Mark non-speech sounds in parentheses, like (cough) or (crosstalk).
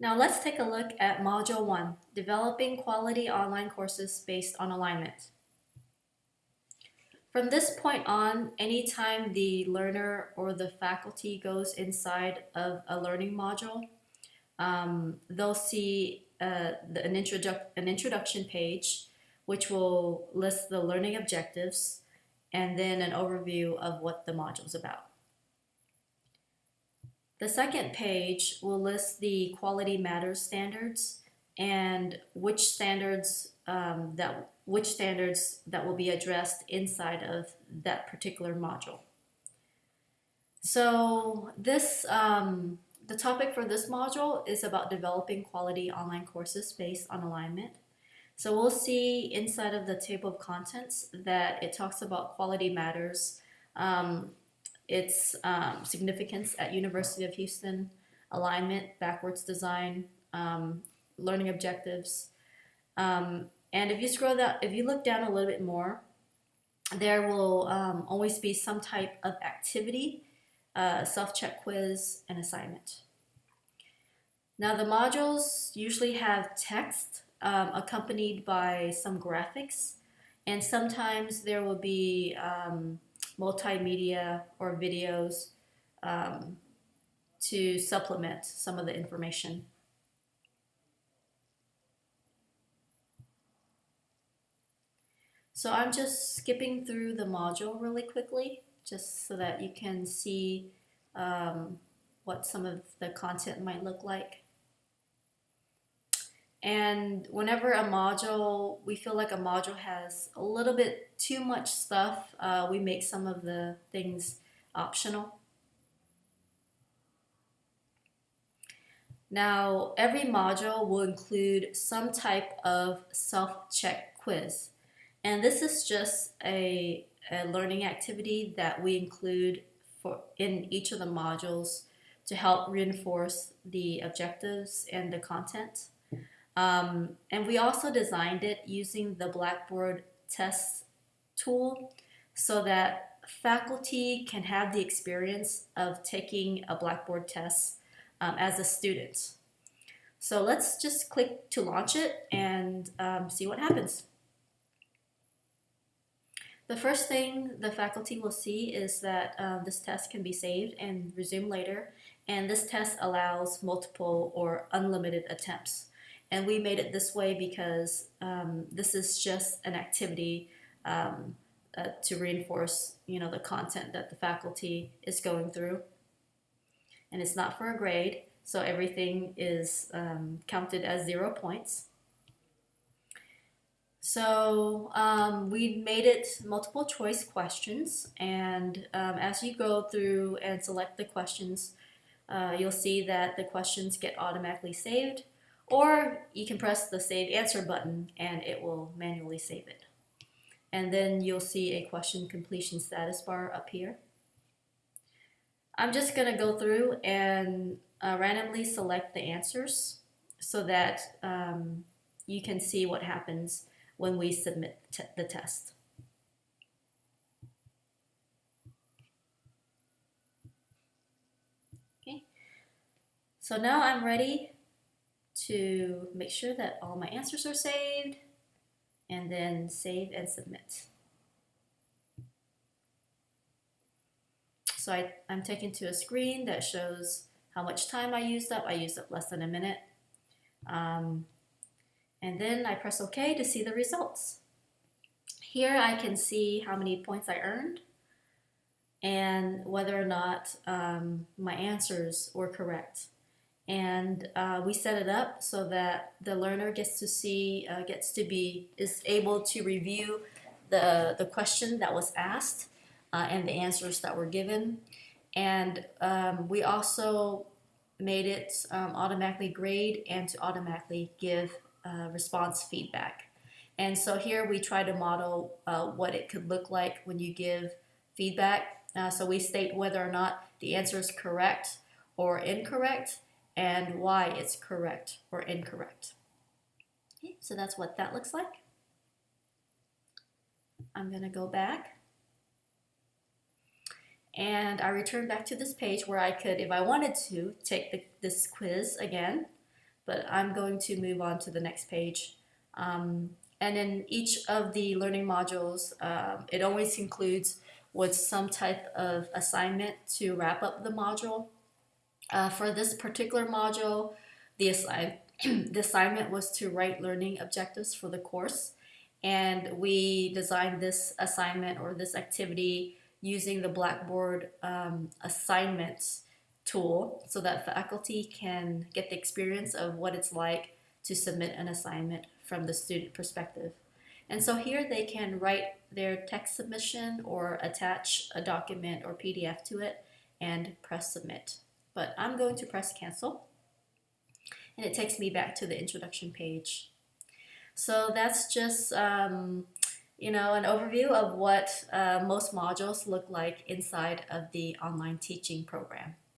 Now let's take a look at Module 1, Developing Quality Online Courses Based on Alignment. From this point on, anytime the learner or the faculty goes inside of a learning module, um, they'll see uh, the, an, introdu an introduction page, which will list the learning objectives and then an overview of what the module is about. The second page will list the quality matters standards and which standards um, that which standards that will be addressed inside of that particular module. So this um, the topic for this module is about developing quality online courses based on alignment. So we'll see inside of the table of contents that it talks about quality matters, um, its um, significance at University of Houston, alignment, backwards design, um, learning objectives. Um, and if you scroll that, if you look down a little bit more, there will um, always be some type of activity, uh, self-check quiz, and assignment. Now the modules usually have text um, accompanied by some graphics, and sometimes there will be um, multimedia or videos um, to supplement some of the information. So I'm just skipping through the module really quickly just so that you can see um, what some of the content might look like. And whenever a module, we feel like a module has a little bit too much stuff, uh, we make some of the things optional. Now, every module will include some type of self-check quiz. And this is just a, a learning activity that we include for in each of the modules to help reinforce the objectives and the content. Um, and we also designed it using the Blackboard test tool so that faculty can have the experience of taking a Blackboard test um, as a student. So let's just click to launch it and um, see what happens. The first thing the faculty will see is that uh, this test can be saved and resumed later, and this test allows multiple or unlimited attempts. And we made it this way because um, this is just an activity um, uh, to reinforce, you know, the content that the faculty is going through. And it's not for a grade, so everything is um, counted as zero points. So um, we made it multiple choice questions, and um, as you go through and select the questions, uh, you'll see that the questions get automatically saved or you can press the Save Answer button and it will manually save it. And then you'll see a question completion status bar up here. I'm just going to go through and uh, randomly select the answers so that um, you can see what happens when we submit the test. Okay, so now I'm ready to make sure that all my answers are saved and then save and submit. So I, am taken to a screen that shows how much time I used up. I used up less than a minute. Um, and then I press OK to see the results. Here I can see how many points I earned and whether or not um, my answers were correct and uh, we set it up so that the learner gets to see, uh, gets to be, is able to review the, the question that was asked uh, and the answers that were given. And um, we also made it um, automatically grade and to automatically give uh, response feedback. And so here we try to model uh, what it could look like when you give feedback. Uh, so we state whether or not the answer is correct or incorrect and why it's correct or incorrect. Okay, so that's what that looks like. I'm going to go back. And I return back to this page where I could, if I wanted to, take the, this quiz again. but I'm going to move on to the next page. Um, and in each of the learning modules, um, it always includes with some type of assignment to wrap up the module. Uh, for this particular module, the, assi (clears throat) the assignment was to write learning objectives for the course. And we designed this assignment or this activity using the Blackboard um, assignments tool so that faculty can get the experience of what it's like to submit an assignment from the student perspective. And so here they can write their text submission or attach a document or PDF to it and press submit. But I'm going to press cancel and it takes me back to the introduction page. So that's just um, you know an overview of what uh, most modules look like inside of the online teaching program.